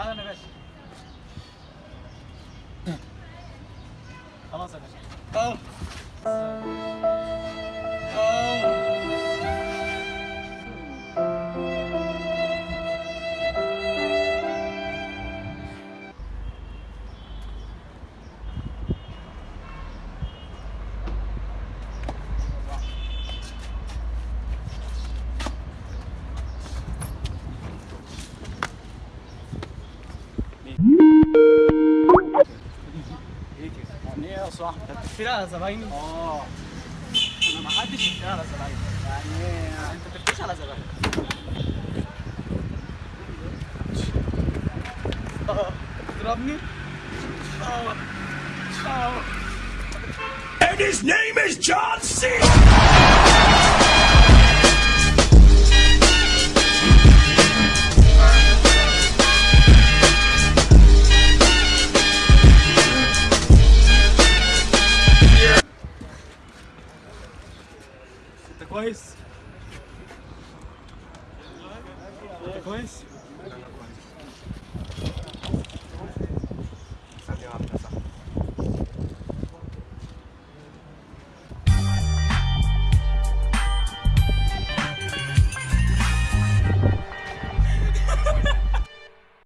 أهلا يا باشا. خلاص يا باشا. كده؟ يعني إيه يا صاحبي؟ انت بتفتري على زبايني؟ آه أنا ما حدش يفتري على زبايني يعني إيه؟ أنت بتفتريش على زبايني آه تضربني؟ آه آه And his name is John C. انت كويس؟ انت كويس؟